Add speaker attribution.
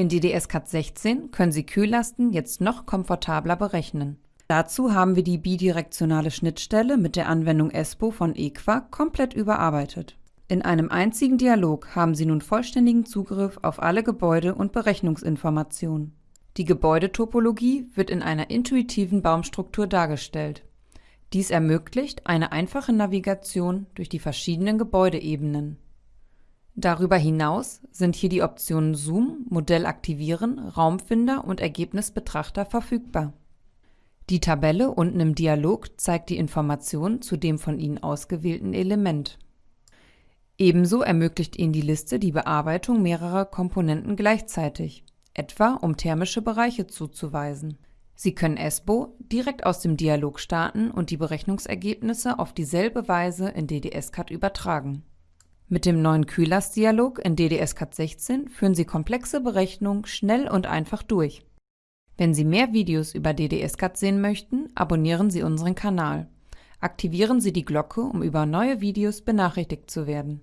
Speaker 1: In DDS-CAD 16 können Sie Kühllasten jetzt noch komfortabler berechnen. Dazu haben wir die bidirektionale Schnittstelle mit der Anwendung ESPO von EQUA komplett überarbeitet. In einem einzigen Dialog haben Sie nun vollständigen Zugriff auf alle Gebäude und Berechnungsinformationen. Die Gebäudetopologie wird in einer intuitiven Baumstruktur dargestellt. Dies ermöglicht eine einfache Navigation durch die verschiedenen Gebäudeebenen. Darüber hinaus sind hier die Optionen Zoom, Modell aktivieren, Raumfinder und Ergebnisbetrachter verfügbar. Die Tabelle unten im Dialog zeigt die Informationen zu dem von Ihnen ausgewählten Element. Ebenso ermöglicht Ihnen die Liste die Bearbeitung mehrerer Komponenten gleichzeitig, etwa um thermische Bereiche zuzuweisen. Sie können ESBO direkt aus dem Dialog starten und die Berechnungsergebnisse auf dieselbe Weise in DDS-CAD übertragen. Mit dem neuen Kühlers-Dialog in DDS-CAD 16 führen Sie komplexe Berechnungen schnell und einfach durch. Wenn Sie mehr Videos über DDS-CAD sehen möchten, abonnieren Sie unseren Kanal. Aktivieren Sie die Glocke, um über neue Videos benachrichtigt zu werden